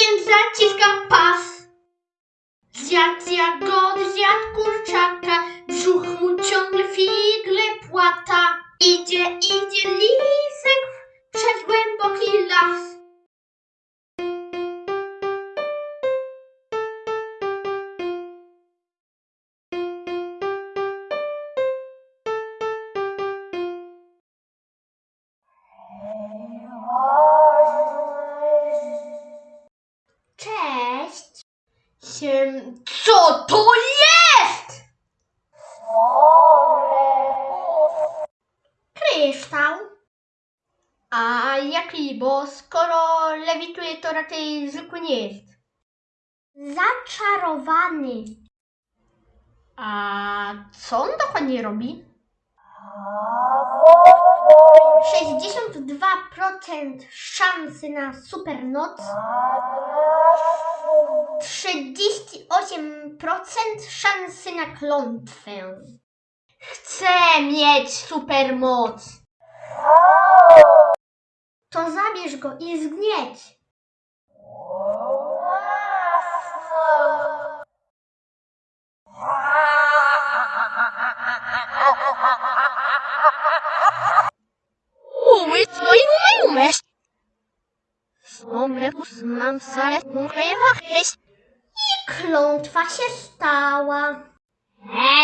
więc zaciskam pas. Zjadł z jagody, zjadł kurczaka, brzuch mu ciągle figle płata. Idzie, idzie lisek przez głęboki las. Co to jest? Kryształ. A jaki, bo skoro lewituje, to raczej zwykły nie jest. Zaczarowany. A co on dokładnie robi? 62% szansy na supernoc. 38% szansy na klątwę. Chcę mieć supermoc. To zabierz go i zgnieć. Uy, soy un mes. Hombre, pues mam salę, klątwa się stała. Hen!